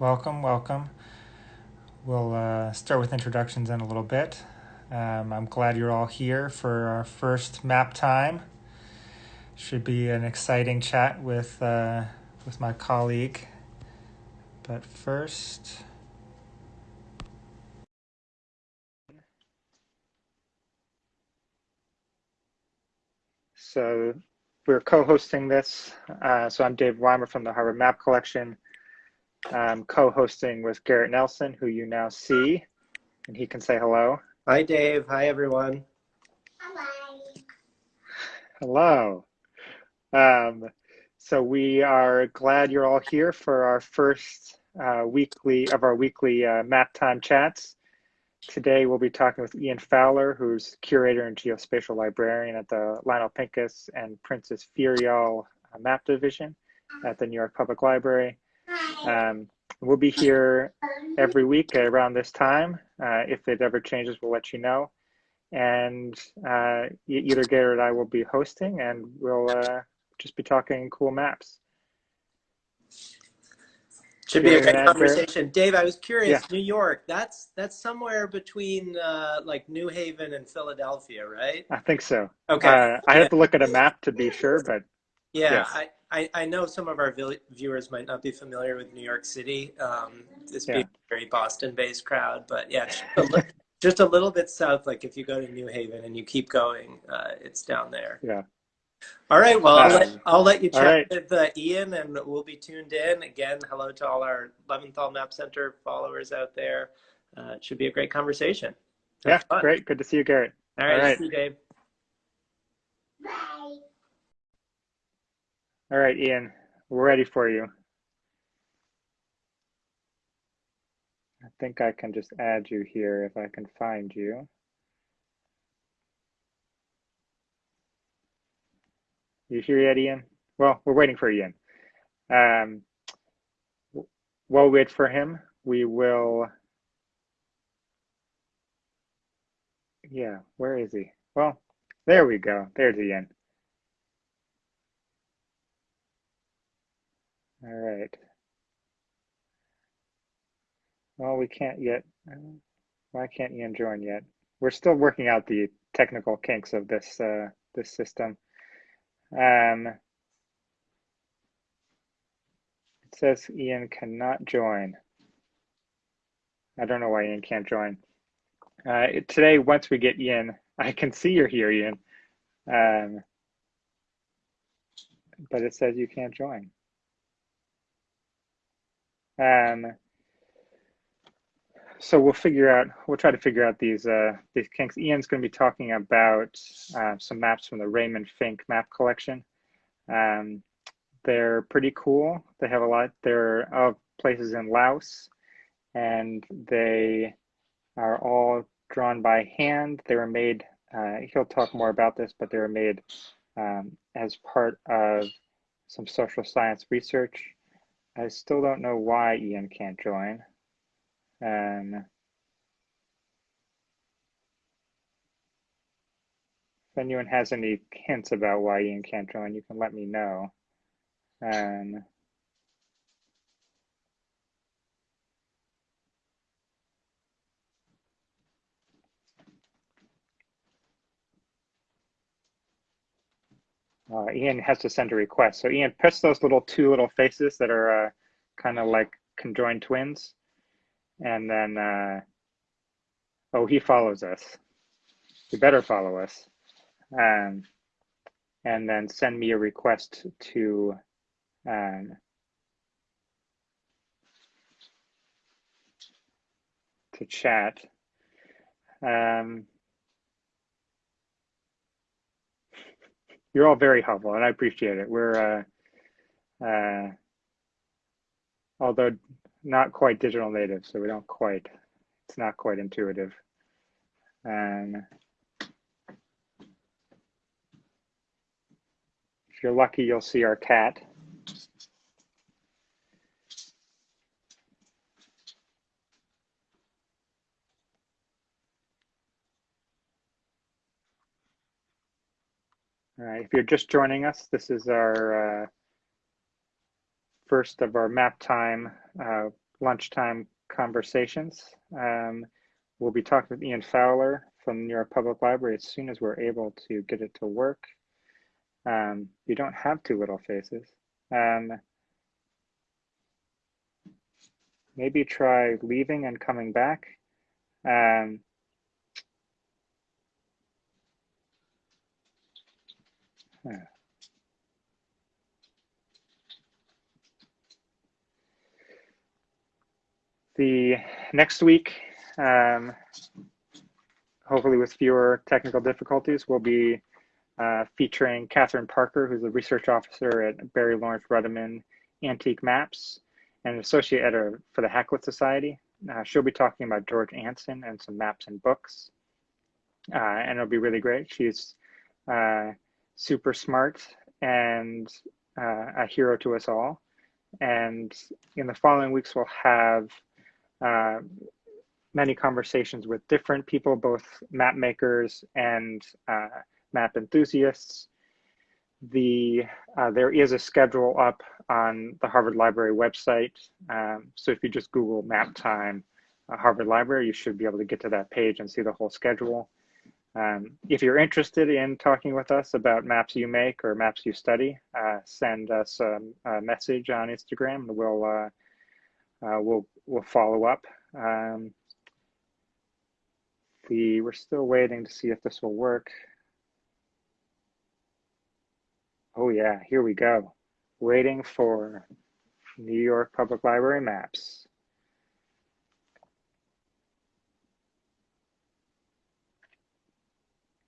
welcome, welcome. We'll uh, start with introductions in a little bit. Um, I'm glad you're all here for our first map time. Should be an exciting chat with uh, with my colleague. But first, so we're co-hosting this. Uh, so I'm Dave Weimer from the Harvard Map Collection. I'm co-hosting with Garrett Nelson, who you now see, and he can say hello. Hi, Dave. Hi, everyone. Hello. Um, so we are glad you're all here for our first uh, weekly of our weekly uh, map time chats. Today we'll be talking with Ian Fowler, who's curator and geospatial librarian at the Lionel Pincus and Princess Firyal uh, Map Division at the New York Public Library. Um, we'll be here every week around this time. Uh, if it ever changes, we'll let you know. And uh, either Garrett or I will be hosting, and we'll uh, just be talking cool maps. Should be a great conversation. Dave, I was curious, yeah. New York, that's that's somewhere between uh, like New Haven and Philadelphia, right? I think so. Okay. Uh, I have to look at a map to be sure, but yeah, yes. I, I, I know some of our viewers might not be familiar with New York City. Um, this yeah. being a very Boston-based crowd, but yeah, just a, little, just a little bit south. Like if you go to New Haven and you keep going, uh, it's down there. Yeah. All right. Well, I'll, let, I'll let you chat right. with uh, Ian, and we'll be tuned in. Again, hello to all our Leventhal Map Center followers out there. Uh, it should be a great conversation. Have yeah, fun. great. Good to see you, Garrett. All right. All right. See you, Dave. All right, Ian, we're ready for you. I think I can just add you here if I can find you. You here yet, Ian? Well, we're waiting for Ian. Um, while we wait for him, we will. Yeah, where is he? Well, there we go. There's Ian. All right. Well, we can't yet. Why can't Ian join yet? We're still working out the technical kinks of this uh, this system. Um, it says Ian cannot join. I don't know why Ian can't join. Uh, today, once we get Ian, I can see you're here, Ian. Um, but it says you can't join. Um, so we'll figure out, we'll try to figure out these uh, these kinks. Ian's going to be talking about uh, some maps from the Raymond Fink map collection. Um, they're pretty cool. They have a lot, they're of places in Laos and they are all drawn by hand. They were made, uh, he'll talk more about this, but they were made um, as part of some social science research. I still don't know why Ian can't join. Um, if anyone has any hints about why Ian can't join, you can let me know. Um, uh, Ian has to send a request. So Ian, press those little two little faces that are uh, kind of like conjoined twins. And then uh, oh he follows us. He better follow us. Um, and then send me a request to um, to chat. Um, you're all very helpful and I appreciate it we're uh, uh, although not quite digital native, so we don't quite, it's not quite intuitive. And if you're lucky, you'll see our cat. Right, if you're just joining us, this is our uh, first of our map time uh, lunchtime conversations. Um, we'll be talking with Ian Fowler from New York Public Library as soon as we're able to get it to work. Um, you don't have two little faces. Um, maybe try leaving and coming back. Um, The next week, um, hopefully with fewer technical difficulties, we'll be uh, featuring Catherine Parker, who's a research officer at Barry Lawrence Ruderman Antique Maps and associate editor for the Hakluyt Society. Uh, she'll be talking about George Anson and some maps and books. Uh, and it'll be really great. She's uh, super smart and uh, a hero to us all. And in the following weeks, we'll have uh, many conversations with different people, both map makers and uh, map enthusiasts. The uh, there is a schedule up on the Harvard Library website. Um, so if you just Google map time uh, Harvard Library, you should be able to get to that page and see the whole schedule. Um, if you're interested in talking with us about maps you make or maps you study, uh, send us a, a, message on Instagram and we'll uh, we'll we'll follow up. Um, we we're still waiting to see if this will work. Oh yeah, here we go. Waiting for New York Public Library maps.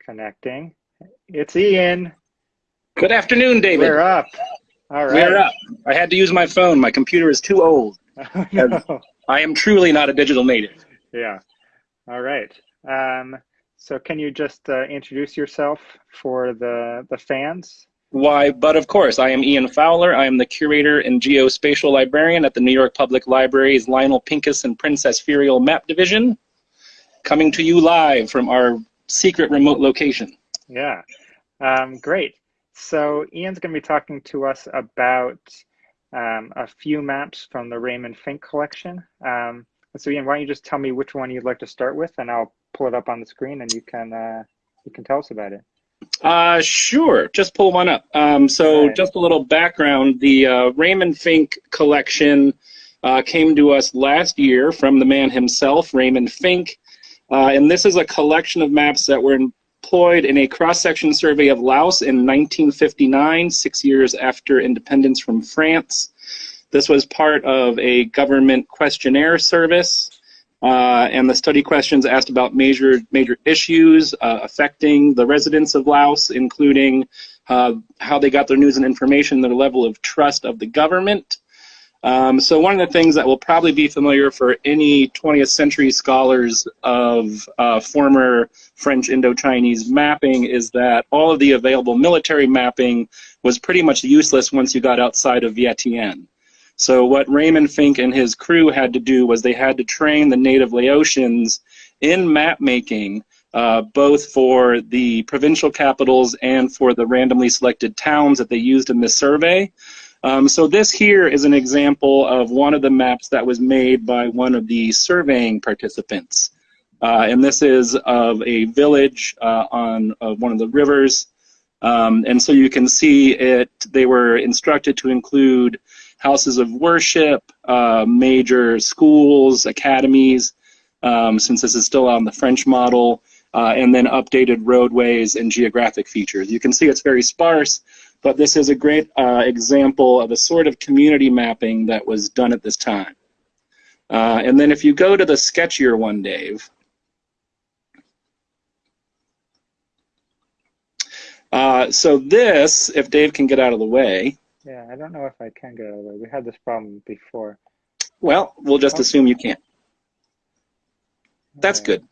Connecting. It's Ian. Good afternoon, David. We're up. All right. We're up. I had to use my phone. My computer is too old. No. I am truly not a digital native. Yeah. All right. Um, so can you just uh, introduce yourself for the the fans? Why, but of course, I am Ian Fowler. I am the curator and geospatial librarian at the New York Public Library's Lionel Pincus and Princess Firyal Map Division, coming to you live from our secret remote location. Yeah, um, great. So Ian's going to be talking to us about um, a few maps from the Raymond Fink collection. Um, so Ian, why don't you just tell me which one you'd like to start with, and I'll pull it up on the screen, and you can uh, you can tell us about it. Uh, sure. Just pull one up. Um, so right. just a little background: the uh, Raymond Fink collection uh, came to us last year from the man himself, Raymond Fink. Uh, and this is a collection of maps that were employed in a cross-section survey of Laos in 1959, six years after independence from France. This was part of a government questionnaire service, uh, and the study questions asked about major major issues uh, affecting the residents of Laos, including uh, how they got their news and information, their level of trust of the government, um, so one of the things that will probably be familiar for any 20th century scholars of uh, former French Indo-Chinese mapping is that all of the available military mapping was pretty much useless once you got outside of Vientiane. So what Raymond Fink and his crew had to do was they had to train the native Laotians in map making, uh, both for the provincial capitals and for the randomly selected towns that they used in this survey. Um, so this here is an example of one of the maps that was made by one of the surveying participants. Uh, and this is of a village uh, on uh, one of the rivers. Um, and so you can see it, they were instructed to include houses of worship, uh, major schools, academies, um, since this is still on the French model, uh, and then updated roadways and geographic features. You can see it's very sparse, but this is a great uh, example of a sort of community mapping that was done at this time. Uh, and then if you go to the sketchier one, Dave, uh, so this, if Dave can get out of the way. Yeah, I don't know if I can get out of the way. We had this problem before. Well, we'll just assume you can't. That's good.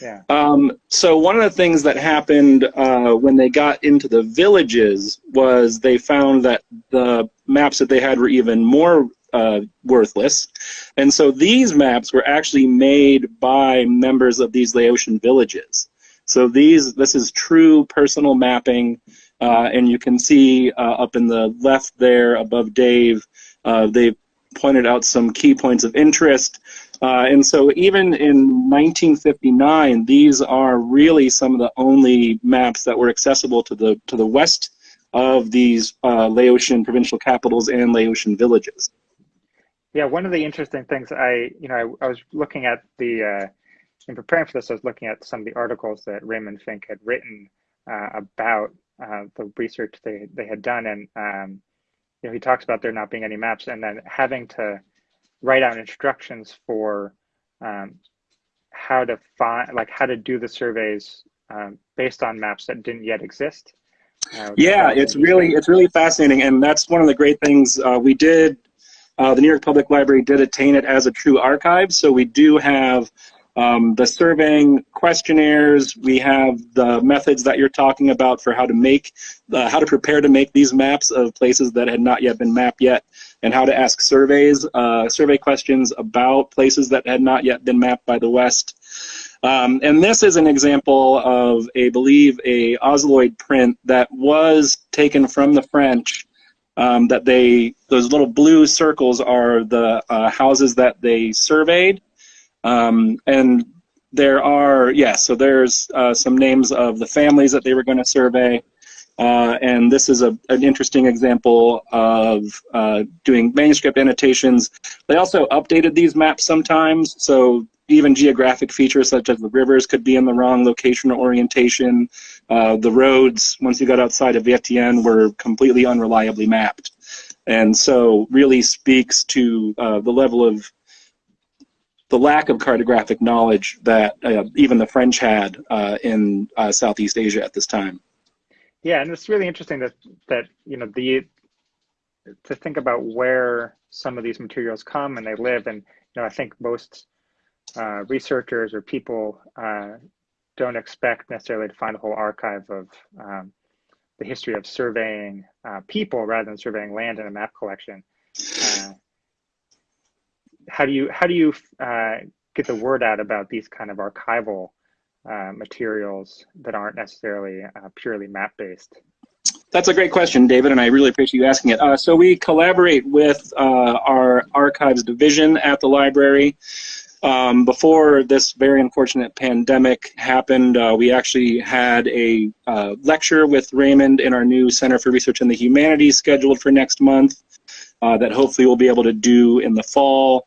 Yeah. Um, so one of the things that happened uh, when they got into the villages was they found that the maps that they had were even more uh, worthless, and so these maps were actually made by members of these Laotian villages. So these, this is true personal mapping, uh, and you can see uh, up in the left there above Dave, uh, they've pointed out some key points of interest. Uh, and so even in 1959, these are really some of the only maps that were accessible to the to the west of these uh, Laotian provincial capitals and Laotian villages. Yeah, one of the interesting things I, you know, I, I was looking at the, uh, in preparing for this, I was looking at some of the articles that Raymond Fink had written uh, about uh, the research they, they had done. And, um, you know, he talks about there not being any maps and then having to write out instructions for um, how to find, like how to do the surveys um, based on maps that didn't yet exist. Uh, yeah, it's really it's really fascinating, and that's one of the great things uh, we did. Uh, the New York Public Library did attain it as a true archive, so we do have um, the surveying questionnaires. We have the methods that you're talking about for how to make, uh, how to prepare to make these maps of places that had not yet been mapped yet, and how to ask surveys, uh, survey questions about places that had not yet been mapped by the West. Um, and this is an example of, a believe, a Ozalid print that was taken from the French. Um, that they, those little blue circles are the uh, houses that they surveyed. Um, and there are, yes, yeah, so there's uh, some names of the families that they were going to survey. Uh, and this is a, an interesting example of uh, doing manuscript annotations. They also updated these maps sometimes, so even geographic features such as the rivers could be in the wrong location or orientation. Uh, the roads, once you got outside of Vientiane, were completely unreliably mapped. And so really speaks to uh, the level of the lack of cartographic knowledge that uh, even the French had uh, in uh, Southeast Asia at this time. Yeah, and it's really interesting that that you know the to think about where some of these materials come and they live, and you know I think most uh, researchers or people uh, don't expect necessarily to find a whole archive of um, the history of surveying uh, people rather than surveying land in a map collection. Uh, how do you how do you uh, get the word out about these kind of archival uh, materials that aren't necessarily purely map based? That's a great question, David, and I really appreciate you asking it. Uh, so we collaborate with uh, our archives division at the library. Um, before this very unfortunate pandemic happened, uh, we actually had a uh, lecture with Raymond in our new Center for Research in the Humanities scheduled for next month uh, that hopefully we'll be able to do in the fall.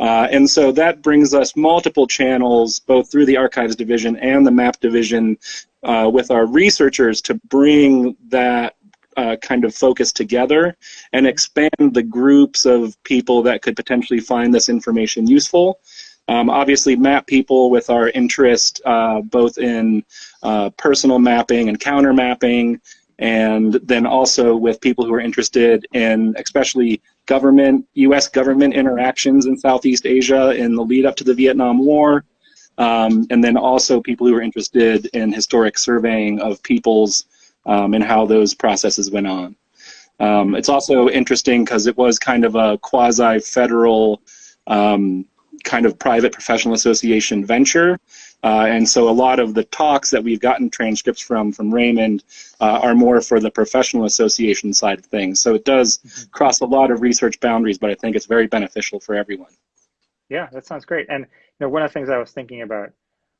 Uh, and so that brings us multiple channels, both through the Archives Division and the MAP Division, uh, with our researchers to bring that uh, kind of focus together and expand the groups of people that could potentially find this information useful. Um, obviously, map people with our interest uh, both in uh, personal mapping and counter mapping, and then also with people who are interested in especially government, U.S. government interactions in Southeast Asia in the lead up to the Vietnam War, um, and then also people who are interested in historic surveying of peoples um, and how those processes went on. Um, it's also interesting because it was kind of a quasi-federal um, kind of private professional association venture. Uh, and so a lot of the talks that we've gotten transcripts from from Raymond uh, are more for the professional association side of things. So it does mm-hmm. cross a lot of research boundaries, but I think it's very beneficial for everyone. Yeah, that sounds great. And you know, one of the things I was thinking about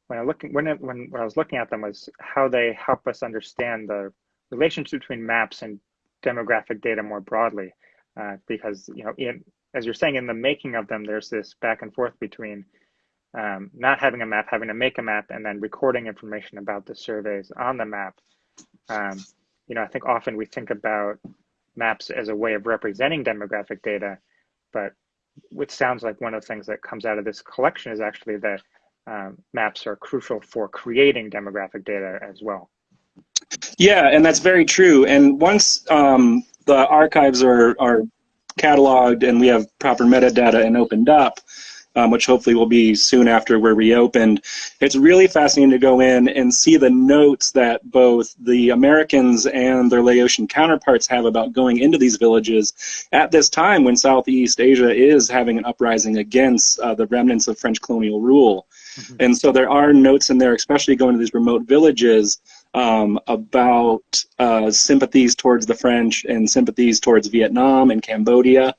when I looking when it, when, when I was looking at them was how they help us understand the relationship between maps and demographic data more broadly. Uh, because you know, in, as you're saying, in the making of them, there's this back and forth between um, not having a map, having to make a map, and then recording information about the surveys on the map. Um, you know, I think often we think about maps as a way of representing demographic data, but which sounds like one of the things that comes out of this collection is actually that um, maps are crucial for creating demographic data as well. Yeah, and that's very true. And once um, the archives are, are cataloged and we have proper metadata and opened up, um, which hopefully will be soon after we're reopened. It's really fascinating to go in and see the notes that both the Americans and their Laotian counterparts have about going into these villages at this time when Southeast Asia is having an uprising against uh, the remnants of French colonial rule. Mm-hmm. And so there are notes in there, especially going to these remote villages, um, about uh, sympathies towards the French and sympathies towards Vietnam and Cambodia.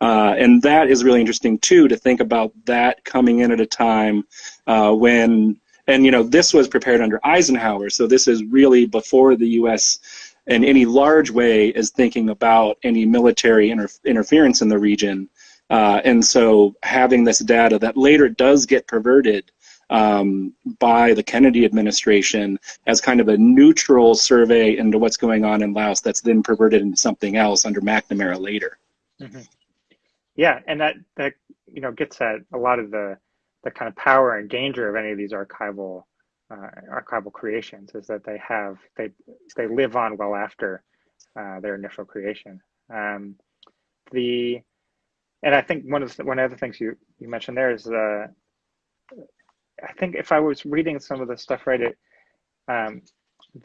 Uh, and that is really interesting too to think about that coming in at a time uh, when, and you know, this was prepared under Eisenhower, so this is really before the U.S. in any large way is thinking about any military inter interference in the region. Uh, and so having this data that later does get perverted um, by the Kennedy administration as kind of a neutral survey into what's going on in Laos that's then perverted into something else under McNamara later. Mm -hmm. Yeah, and that that you know gets at a lot of the the kind of power and danger of any of these archival uh, archival creations is that they have they they live on well after uh, their initial creation. Um, the and I think one of the, one of the things you you mentioned there is uh, I think if I was reading some of the stuff right, it um,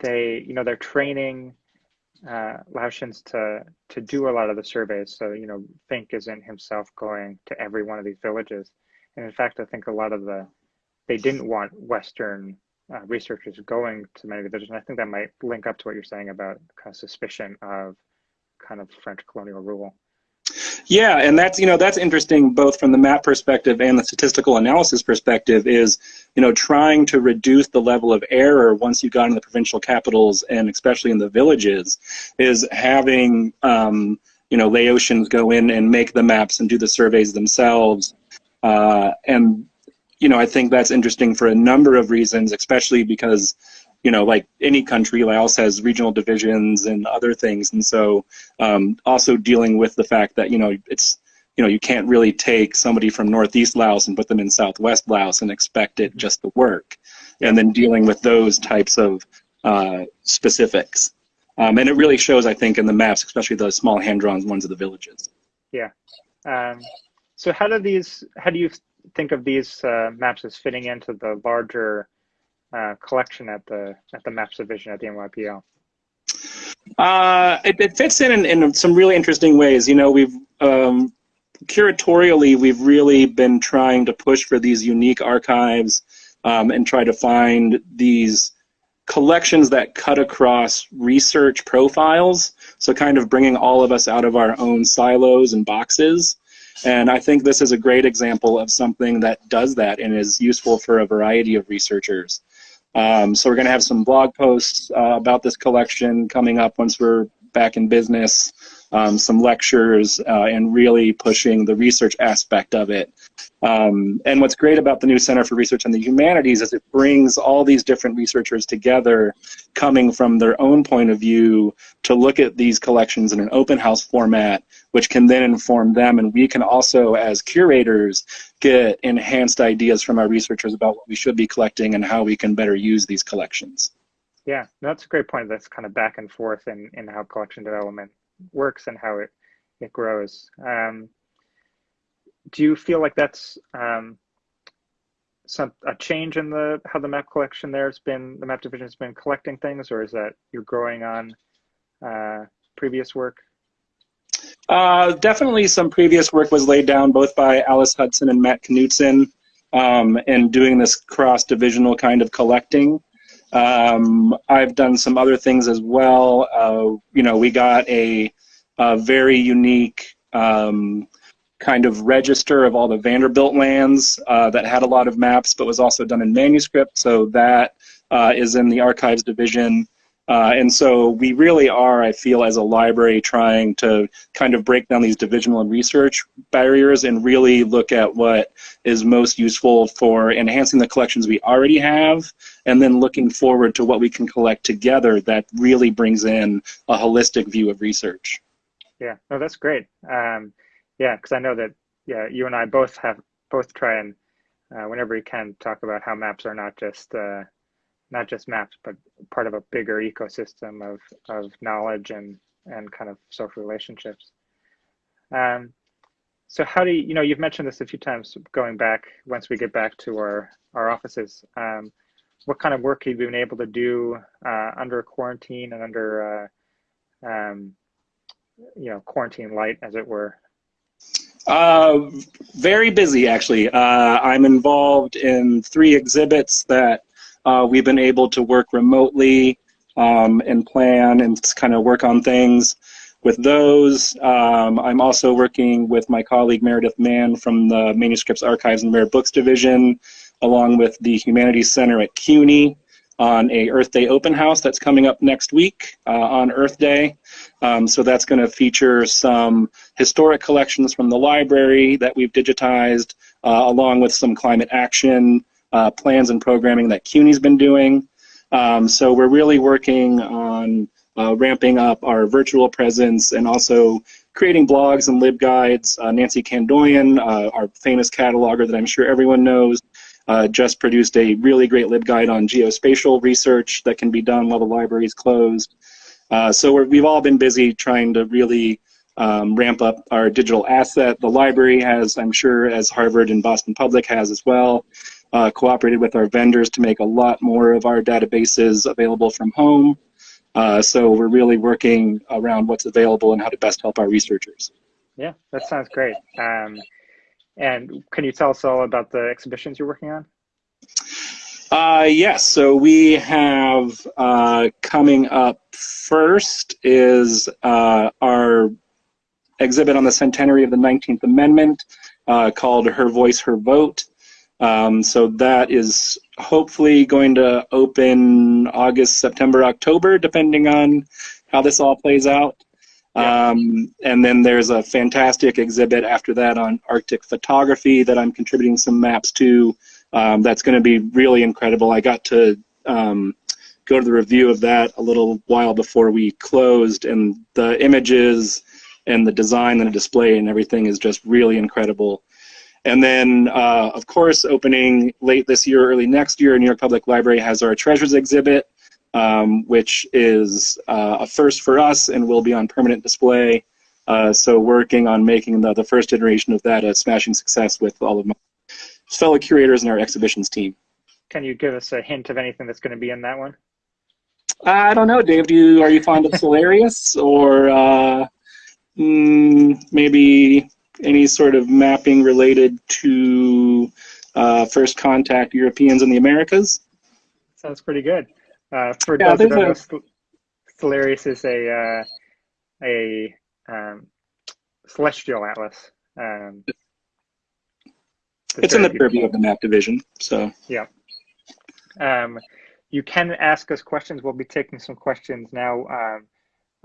they you know they're training uh, Laotians to to do a lot of the surveys. So you know Fink isn't himself going to every one of these villages, and in fact I think a lot of the they didn't want Western uh, researchers going to many of the villages, and I think that might link up to what you're saying about kind of suspicion of kind of French colonial rule. Yeah, and that's you know that's interesting both from the map perspective and the statistical analysis perspective is you know trying to reduce the level of error once you've got in the provincial capitals and especially in the villages is having um, you know Laotians go in and make the maps and do the surveys themselves. Uh, and you know I think that's interesting for a number of reasons especially because you know, like any country, Laos has regional divisions and other things, and so um, also dealing with the fact that you know it's you know you can't really take somebody from northeast Laos and put them in southwest Laos and expect it just to work, and then dealing with those types of uh, specifics, um, and it really shows, I think, in the maps, especially the small hand-drawn ones of the villages. Yeah. Um, so how do these? How do you think of these uh, maps as fitting into the larger uh, collection at the at the Maps division at the NYPL? Uh, it, it, fits in, in, in some really interesting ways. You know, we've um, curatorially we've really been trying to push for these unique archives um, and try to find these collections that cut across research profiles. So kind of bringing all of us out of our own silos and boxes. And I think this is a great example of something that does that and is useful for a variety of researchers. Um, so we're going to have some blog posts uh, about this collection coming up once we're back in business, um, some lectures, uh, and really pushing the research aspect of it. Um, and what's great about the new Center for Research on the Humanities is it brings all these different researchers together, coming from their own point of view, to look at these collections in an open house format, which can then inform them. And we can also, as curators, get enhanced ideas from our researchers about what we should be collecting and how we can better use these collections. Yeah, that's a great point. That's kind of back and forth in, in how collection development works and how it, it grows. Um, do you feel like that's um, some a change in the how the map collection there has been the map division has been collecting things, or is that you're growing on uh, previous work? Uh, definitely, some previous work was laid down both by Alice Hudson and Matt Knutzen, um, and doing this cross-divisional kind of collecting. Um, I've done some other things as well. Uh, you know, we got a, a very unique um, kind of register of all the Vanderbilt lands uh, that had a lot of maps, but was also done in manuscript. So that uh, is in the archives division. Uh, and so we really are, I feel, as a library trying to kind of break down these divisional and research barriers and really look at what is most useful for enhancing the collections we already have and then looking forward to what we can collect together that really brings in a holistic view of research. Yeah, no, that's great. Um, yeah, because I know that yeah, you and I both have both try and uh, whenever we can talk about how maps are not just uh, not just maps, but part of a bigger ecosystem of of knowledge and and kind of social relationships. Um, so how do you, you know, you've mentioned this a few times going back, once we get back to our, our offices, um, what kind of work have you been able to do uh, under quarantine and under, uh, um, you know, quarantine light, as it were? Uh, very busy, actually. Uh, I'm involved in three exhibits that uh, we've been able to work remotely um, and plan and kind of work on things. with those. Um, I'm also working with my colleague Meredith Mann from the Manuscripts Archives and Rare Books Division, along with the Humanities Center at CUNY on a Earth Day open house that's coming up next week uh, on Earth Day. Um, so that's going to feature some historic collections from the library that we've digitized, uh, along with some climate action uh, plans and programming that CUNY's been doing. Um, so we're really working on uh, ramping up our virtual presence and also creating blogs and libguides. Uh, Nancy Kandoian, uh, our famous cataloger that I'm sure everyone knows, uh, just produced a really great libguide on geospatial research that can be done while the library is closed. Uh, so we have all been busy trying to really um, ramp up our digital asset. The library has, I'm sure, as Harvard and Boston Public has as well, uh, cooperated with our vendors to make a lot more of our databases available from home. Uh, so we're really working around what's available and how to best help our researchers. Yeah, that sounds great. Um, and can you tell us all about the exhibitions you're working on? Uh, yes, so we have uh, coming up first is uh, our exhibit on the centenary of the 19th Amendment uh, called Her Voice, Her Vote. Um, so that is hopefully going to open August, September, October, depending on how this all plays out. Um, and then there's a fantastic exhibit after that on Arctic photography that I'm contributing some maps to. Um, that's going to be really incredible. I got to um, go to the review of that a little while before we closed, and the images and the design and the display and everything is just really incredible. And then, uh, of course, opening late this year, early next year, New York Public Library has our Treasures exhibit um, which is uh, a first for us and will be on permanent display. Uh, so working on making the, the first iteration of that a smashing success with all of my fellow curators and our exhibitions team. Can you give us a hint of anything that's going to be in that one? I don't know, Dave. Do you are you fond of Cellarius or uh, mm, maybe any sort of mapping related to uh, first contact Europeans in the Americas? Sounds pretty good. Uh, for yeah, those who Cellarius is a uh, a um, celestial atlas. Um, it's in the purview of the map division, so yeah. Um, you can ask us questions. We'll be taking some questions now. Um,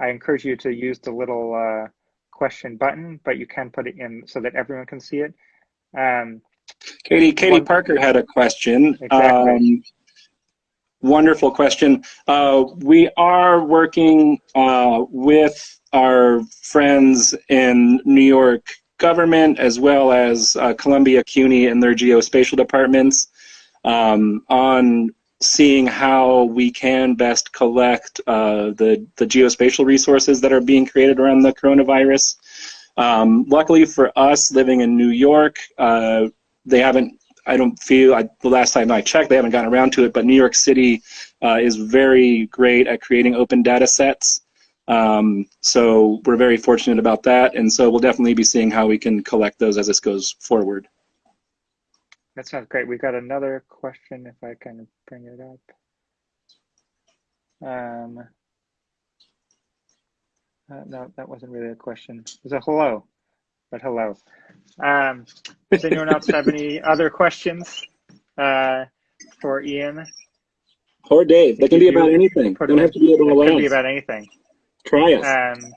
I encourage you to use the little uh, question button, but you can put it in so that everyone can see it. Um, Katie Katie one, Parker had a question. Exactly. Um, Wonderful question. Uh, we are working uh, with our friends in New York government as well as uh, Columbia CUNY and their geospatial departments um, on seeing how we can best collect uh, the, the geospatial resources that are being created around the coronavirus. Um, luckily for us living in New York, uh, they haven't I don't feel I, the last time I checked, they haven't gotten around to it. But New York City uh, is very great at creating open data sets. Um, so we're very fortunate about that, and so we'll definitely be seeing how we can collect those as this goes forward. That sounds great. We've got another question, if I can bring it up. Um, uh, no, that wasn't really a question. It was a hello but hello. Um, does anyone else have any other questions uh, for Ian? Or Dave. They can be about anything. They don't have to be able to It can be about anything. Try us. Um,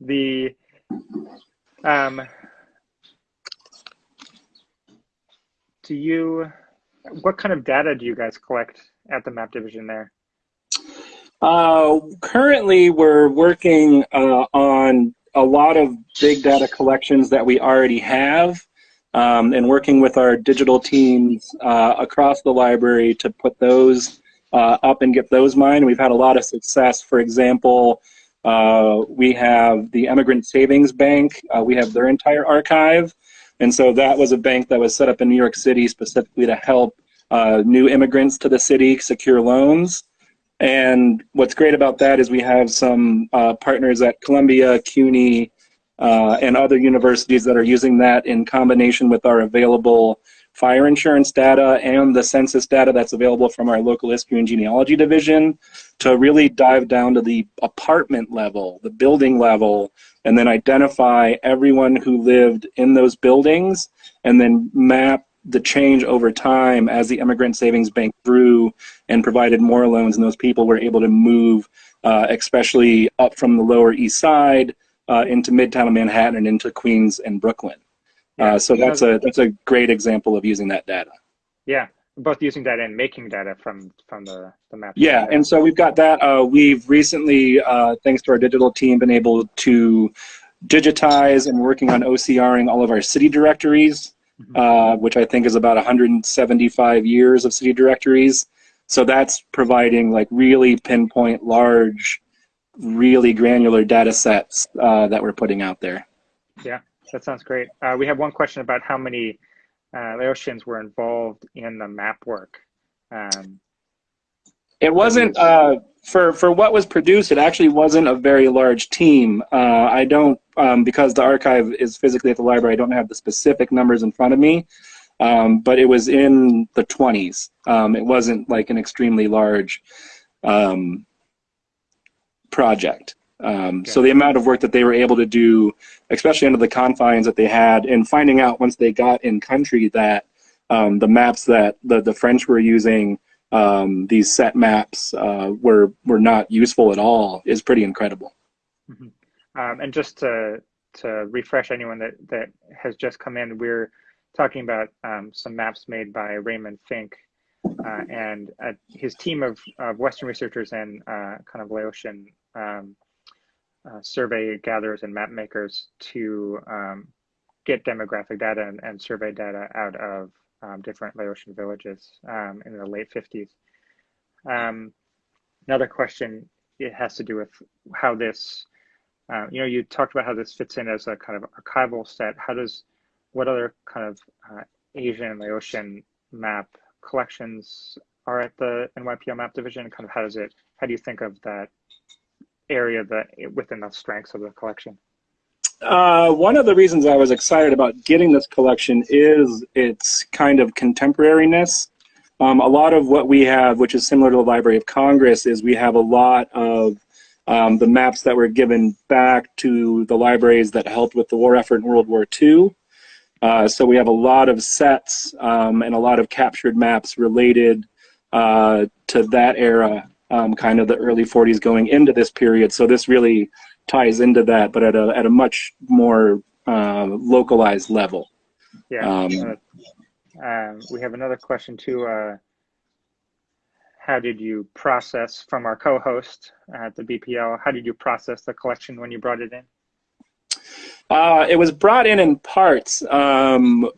the um, do you what kind of data do you guys collect at the map division there? Uh, currently, we're working uh, on a lot of big data collections that we already have um, and working with our digital teams uh, across the library to put those uh, up and get those mined. We've had a lot of success. For example, uh, we have the Emigrant Savings Bank. Uh, we have their entire archive. And so that was a bank that was set up in New York City specifically to help uh, new immigrants to the city secure loans. And what's great about that is we have some uh, partners at Columbia, CUNY, uh, and other universities that are using that in combination with our available fire insurance data and the census data that's available from our local history and genealogy division to really dive down to the apartment level, the building level, and then identify everyone who lived in those buildings and then map the change over time as the Emigrant Savings Bank grew and provided more loans and those people were able to move uh, especially up from the lower east side uh, into midtown manhattan and into queens and brooklyn uh, so that's a that's a great example of using that data yeah both using data and making data from from the, the map yeah and so we've got that uh, we've recently uh, thanks to our digital team been able to digitize and working on ocring all of our city directories Mm-hmm. uh, which I think is about 175 years of city directories. So that's providing like really pinpoint, large, really granular data sets uh, that we're putting out there. Yeah, that sounds great. Uh, we have one question about how many uh, Laotians were involved in the map work. Um, it wasn't uh, for for what was produced. It actually wasn't a very large team. Uh, I don't um, because the archive is physically at the library. I don't have the specific numbers in front of me, um, but it was in the 20s. Um, it wasn't like an extremely large um, project. Um, so the amount of work that they were able to do, especially under the confines that they had, and finding out once they got in country that um, the maps that the, the French were using um, these set maps uh, were were not useful at all is pretty incredible. Mm-hmm. Um, and just to to refresh anyone that that has just come in, we're talking about um, some maps made by Raymond Fink uh, and uh, his team of, of Western researchers and uh, kind of Laotian um, uh, survey gatherers and map makers to um, get demographic data and, and survey data out of um, different Laotian villages um, in the late 50s. Um, another question, it has to do with how this, uh, you know, you talked about how this fits in as a kind of archival set. How does, what other kind of uh, Asian and Laotian map collections are at the NYPL map division? Kind of how does it, how do you think of that area that within the strengths of the collection? Uh, one of the reasons I was excited about getting this collection is its kind of contemporariness. Um, a lot of what we have, which is similar to the Library of Congress, is we have a lot of um, the maps that were given back to the libraries that helped with the war effort in World War II. Uh, so we have a lot of sets um, and a lot of captured maps related uh, to that era, um, kind of the early 40s going into this period. So this really ties into that, but at a at a much more uh, localized level. Yeah. Um, uh, um, we have another question too. Uh, how did you process from our co-host at the BPL? How did you process the collection when you brought it in? Uh, it was brought in in parts. Um,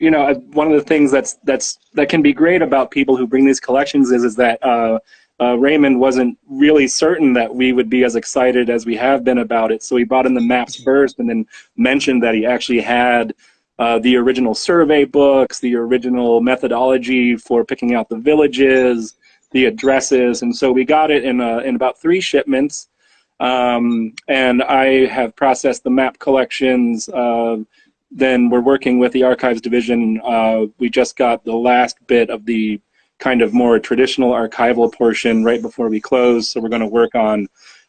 you know, one of the things that's that's that can be great about people who bring these collections is is that uh, uh, Raymond wasn't really certain that we would be as excited as we have been about it. So he brought in the maps first and then mentioned that he actually had uh, the original survey books, the original methodology for picking out the villages, the addresses. And so we got it in, in about three shipments. Um, and I have processed the map collections. Uh, then we're working with the archives division. Uh, we just got the last bit of the kind of more traditional archival portion right before we close. So we're going to work on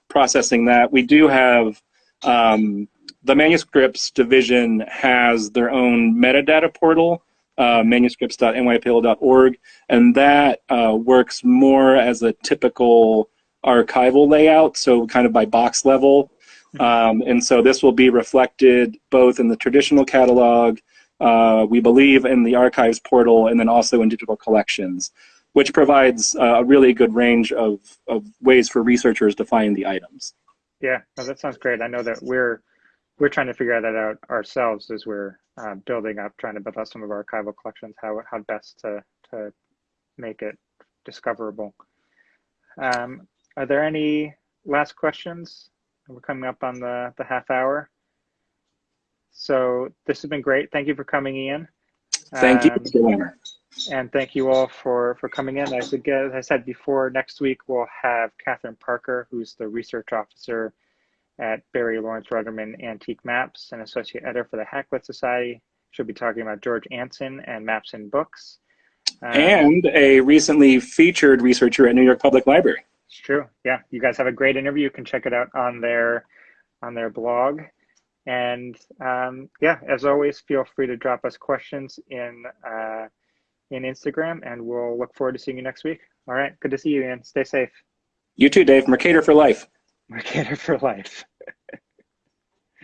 processing that. We do have um, the manuscripts division has their own metadata portal, uh, manuscripts.nypl.org, and that uh, works more as a typical archival layout, so kind of by box level. Um, and so this will be reflected both in the traditional catalog uh, we believe in the archives portal and then also in digital collections, which provides uh, a really good range of, of ways for researchers to find the items. Yeah, no, that sounds great. I know that we're we're trying to figure that out ourselves as we're uh, building up, trying to build out some of our archival collections, how how best to to make it discoverable. Um, are there any last questions? We're coming up on the the half hour. So this has been great. Thank you for coming in. Thank um, you, And thank you all for, for coming in. As, as I said before, next week we'll have Catherine Parker, who's the research officer at Barry Lawrence Ruderman Antique Maps and associate editor for the Hakluyt Society. She'll be talking about George Anson and Maps in Books. Um, and a recently featured researcher at New York Public Library. It's true. Yeah, you guys have a great interview. You can check it out on their on their blog. And um, yeah, as always, feel free to drop us questions in uh, in Instagram, and we'll look forward to seeing you next week. All right, good to see you, Ian. Stay safe. You too, Dave. Mercator for life. Mercator for life.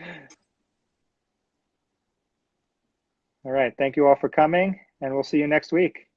all right, thank you all for coming, and we'll see you next week.